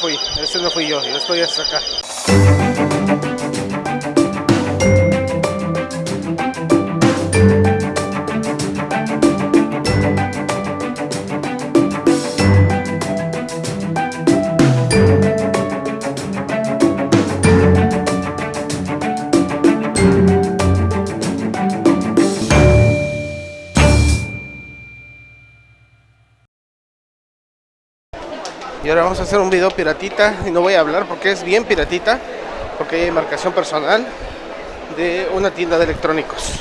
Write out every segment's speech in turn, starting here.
fui, ese no fui yo, yo estoy hasta acá. Y ahora vamos a hacer un video piratita y no voy a hablar porque es bien piratita porque hay marcación personal de una tienda de electrónicos.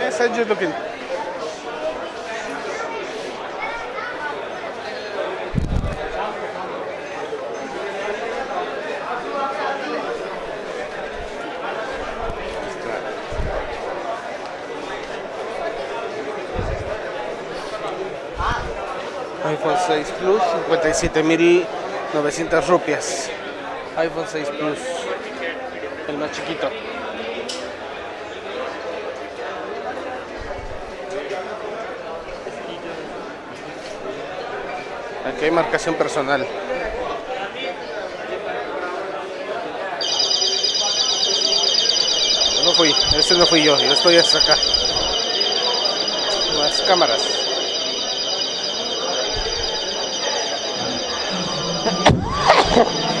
Yes, I'm just looking. iPhone 6 Plus, 57.900 rupias. iPhone 6 Plus, el más chiquito. Aquí hay marcación personal. No fui, ese no fui yo, yo estoy hasta acá. Las cámaras.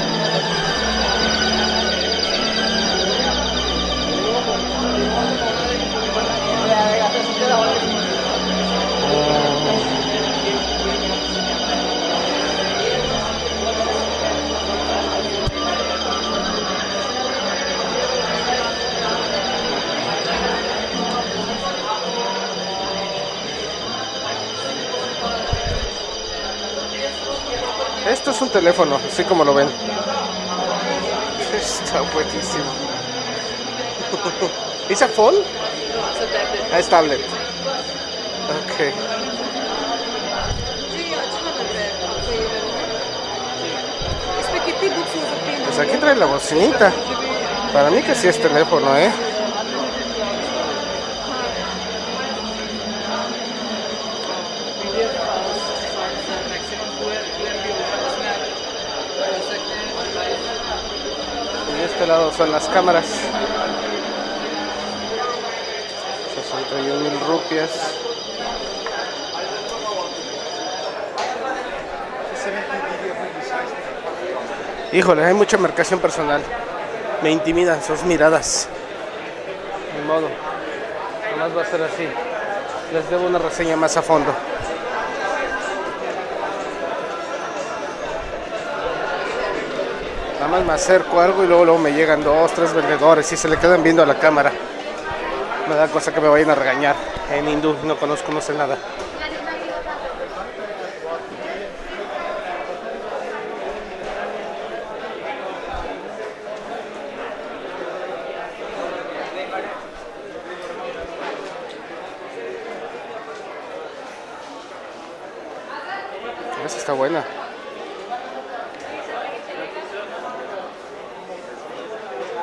Esto es un teléfono, así como lo ven. Está buenísimo. ¿Es a phone? Ah, es tablet. Ok. Pues aquí trae la bocinita. Para mí que sí es teléfono, ¿eh? Este lado son las cámaras. 61 mil rupias. Híjole, hay mucha marcación personal. Me intimidan sus miradas. Ni modo. Nomás va a ser así. Les debo una reseña más a fondo. Nada más me acerco algo y luego, luego me llegan dos, tres vendedores y se le quedan viendo a la cámara. Me da cosa que me vayan a regañar. En hindú no conozco, no sé nada. Esa está buena.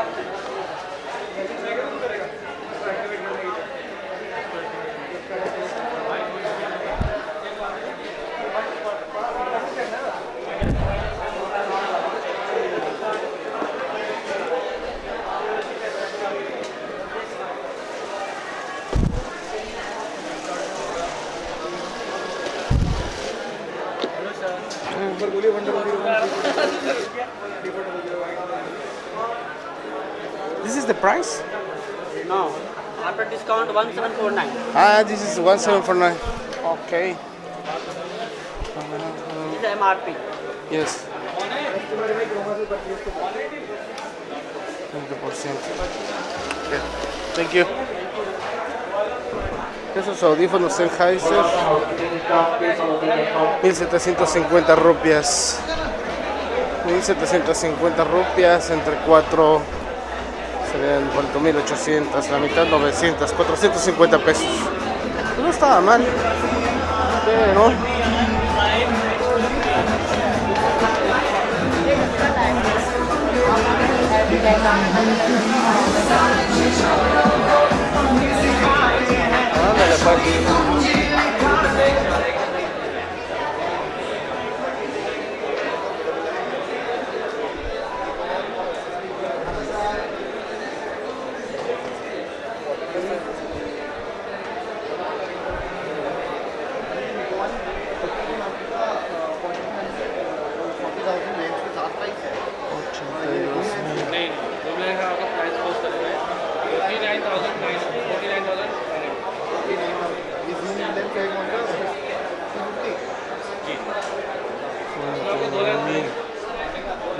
es mal. This is the price? No. After discount, 1749. Ah, this is 1749. Okay. This is MRP. Yes. 20%. Okay. Thank you. Esos audífonos Sennheiser. 1750 rupias. 1750 rupias entre 4 serían 4800, la mitad 900, 450 pesos. Pues no estaba mal.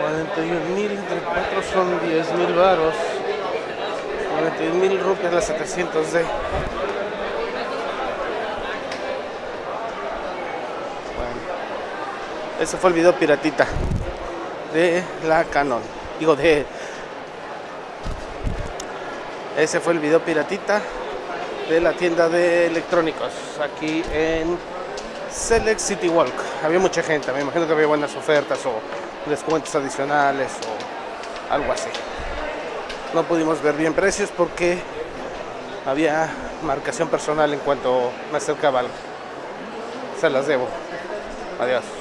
41 mil entre 4 son 10 mil varos. 41 mil rupias las 700 de. Ese fue el video piratita de la Canon. Digo, de. Ese fue el video piratita de la tienda de electrónicos aquí en Select City Walk. Había mucha gente, me imagino que había buenas ofertas o descuentos adicionales o algo así. No pudimos ver bien precios porque había marcación personal en cuanto me acercaba algo. Se las debo. Adiós.